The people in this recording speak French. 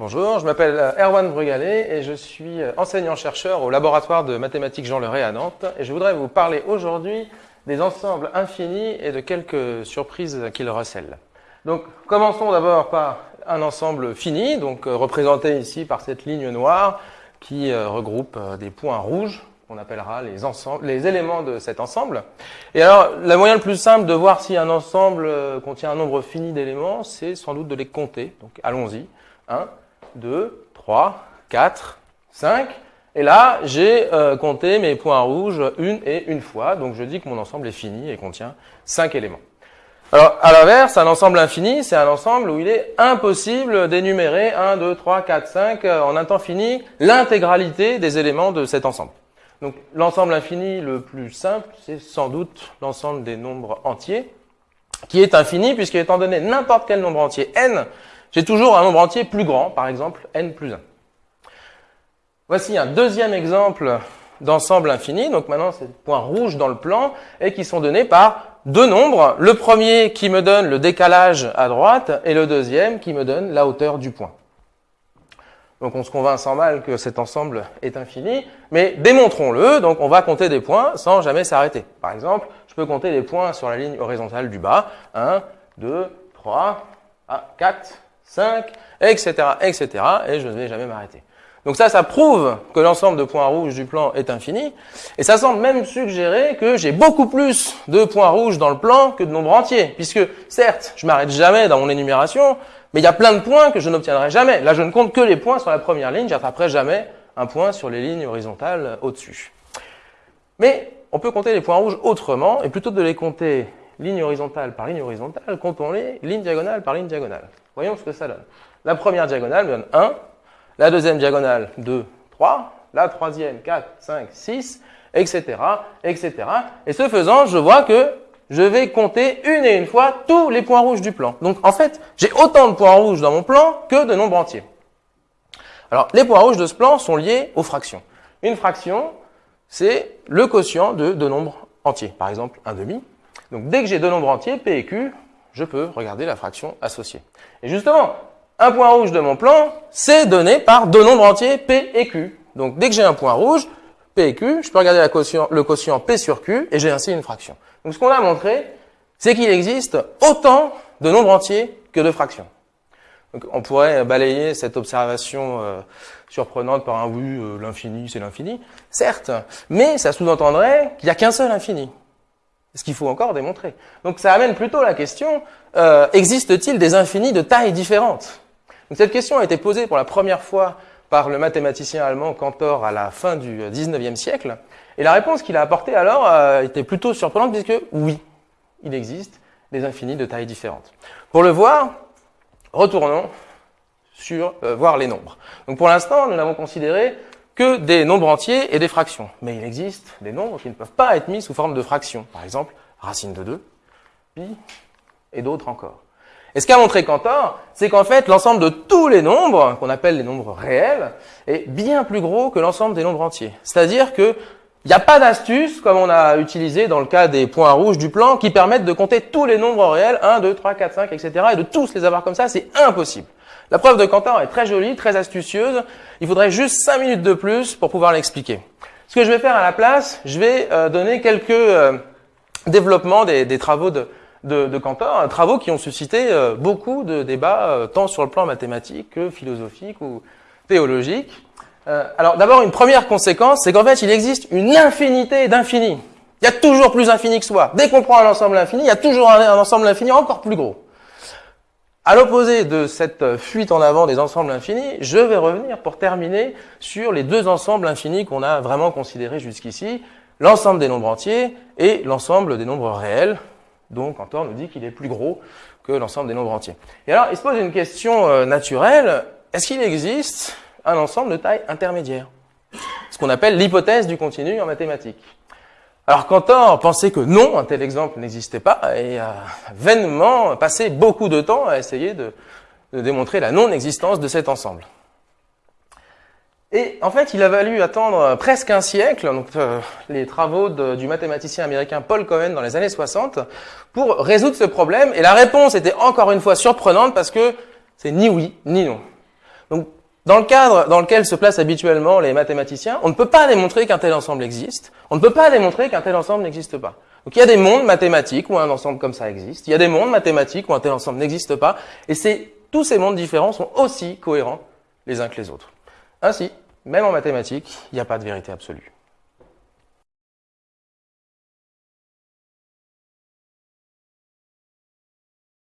bonjour, je m'appelle Erwan Brugalet et je suis enseignant-chercheur au laboratoire de mathématiques Jean Leray à Nantes et je voudrais vous parler aujourd'hui des ensembles infinis et de quelques surprises qu'ils recèlent. Donc commençons d'abord par un ensemble fini, donc représenté ici par cette ligne noire qui regroupe des points rouges qu'on appellera les, ensembles, les éléments de cet ensemble. Et alors, le moyen le plus simple de voir si un ensemble euh, contient un nombre fini d'éléments, c'est sans doute de les compter. Donc, allons-y. 1, 2, 3, 4, 5. Et là, j'ai euh, compté mes points rouges une et une fois. Donc, je dis que mon ensemble est fini et contient 5 éléments. Alors, à l'inverse, un ensemble infini, c'est un ensemble où il est impossible d'énumérer 1, 2, 3, 4, 5 en un temps fini l'intégralité des éléments de cet ensemble. Donc l'ensemble infini le plus simple, c'est sans doute l'ensemble des nombres entiers, qui est infini, puisque étant donné n'importe quel nombre entier n, j'ai toujours un nombre entier plus grand, par exemple n plus 1. Voici un deuxième exemple d'ensemble infini, donc maintenant c'est le point rouge dans le plan, et qui sont donnés par deux nombres, le premier qui me donne le décalage à droite, et le deuxième qui me donne la hauteur du point. Donc on se convainc sans mal que cet ensemble est infini, mais démontrons-le, donc on va compter des points sans jamais s'arrêter. Par exemple, je peux compter des points sur la ligne horizontale du bas, 1, 2, 3, 4, 5, etc., etc., et je ne vais jamais m'arrêter. Donc ça, ça prouve que l'ensemble de points rouges du plan est infini, et ça semble même suggérer que j'ai beaucoup plus de points rouges dans le plan que de nombres entiers, puisque certes, je m'arrête jamais dans mon énumération, mais il y a plein de points que je n'obtiendrai jamais. Là, je ne compte que les points sur la première ligne, j'attraperai jamais un point sur les lignes horizontales au-dessus. Mais on peut compter les points rouges autrement, et plutôt de les compter ligne horizontale par ligne horizontale, comptons-les ligne diagonale par ligne diagonale. Voyons ce que ça donne. La première diagonale me donne 1, la deuxième diagonale 2, 3, la troisième 4, 5, 6, etc., etc. Et ce faisant, je vois que je vais compter une et une fois tous les points rouges du plan. Donc en fait, j'ai autant de points rouges dans mon plan que de nombres entiers. Alors les points rouges de ce plan sont liés aux fractions. Une fraction, c'est le quotient de deux nombres entiers. Par exemple, un demi. Donc dès que j'ai deux nombres entiers, P et Q, je peux regarder la fraction associée. Et justement, un point rouge de mon plan, c'est donné par deux nombres entiers, P et Q. Donc dès que j'ai un point rouge, P et Q, je peux regarder le quotient P sur Q et j'ai ainsi une fraction. Donc ce qu'on a montré, c'est qu'il existe autant de nombres entiers que de fractions. Donc, on pourrait balayer cette observation euh, surprenante par un oui, euh, l'infini, c'est l'infini. Certes, mais ça sous-entendrait qu'il n'y a qu'un seul infini. Ce qu'il faut encore démontrer. Donc ça amène plutôt la question, euh, existe-t-il des infinis de tailles différentes? Cette question a été posée pour la première fois par le mathématicien allemand Cantor à la fin du XIXe siècle. Et la réponse qu'il a apportée alors euh, était plutôt surprenante puisque oui, il existe des infinis de tailles différentes. Pour le voir, retournons sur euh, voir les nombres. Donc pour l'instant, nous n'avons considéré que des nombres entiers et des fractions. Mais il existe des nombres qui ne peuvent pas être mis sous forme de fractions. Par exemple, racine de 2, pi, et d'autres encore. Et ce qu'a montré Cantor, c'est qu'en fait, l'ensemble de tous les nombres, qu'on appelle les nombres réels, est bien plus gros que l'ensemble des nombres entiers. C'est-à-dire que il n'y a pas d'astuce, comme on a utilisé dans le cas des points rouges du plan, qui permettent de compter tous les nombres réels, 1, 2, 3, 4, 5, etc., et de tous les avoir comme ça, c'est impossible. La preuve de Cantor est très jolie, très astucieuse. Il faudrait juste 5 minutes de plus pour pouvoir l'expliquer. Ce que je vais faire à la place, je vais euh, donner quelques euh, développements des, travaux de, de, Cantor, travaux qui ont suscité euh, beaucoup de débats, tant sur le plan mathématique que philosophique ou théologique. Alors d'abord, une première conséquence, c'est qu'en fait, il existe une infinité d'infinis. Il y a toujours plus infini que soi. Dès qu'on prend un ensemble infini, il y a toujours un, ensemble infini encore plus gros. À l'opposé de cette fuite en avant des ensembles infinis, je vais revenir pour terminer sur les deux ensembles infinis qu'on a vraiment considérés jusqu'ici, l'ensemble des nombres entiers et l'ensemble des nombres réels. Donc, Cantor nous dit qu'il est plus gros que l'ensemble des nombres entiers. Et alors, il se pose une question euh, naturelle. Est-ce qu'il existe un ensemble de taille intermédiaire? Ce qu'on appelle l'hypothèse du continu en mathématiques. Alors Cantor pensait que non, un tel exemple n'existait pas et a vainement passé beaucoup de temps à essayer de, démontrer la non-existence de cet ensemble. Et en fait, il a fallu attendre presque un siècle, donc euh, les travaux du mathématicien américain Paul Cohen dans les années 60, pour résoudre ce problème. Et la réponse était encore une fois surprenante parce que c'est ni oui ni non. Dans le cadre dans lequel se placent habituellement les mathématiciens, on ne peut pas démontrer qu'un tel ensemble existe, on ne peut pas démontrer qu'un tel ensemble n'existe pas. Donc il y a des mondes mathématiques où un ensemble comme ça existe, il y a des mondes mathématiques où un tel ensemble n'existe pas, et c'est tous ces mondes différents sont aussi cohérents les uns que les autres. Ainsi, même en mathématiques, il n'y a pas de vérité absolue.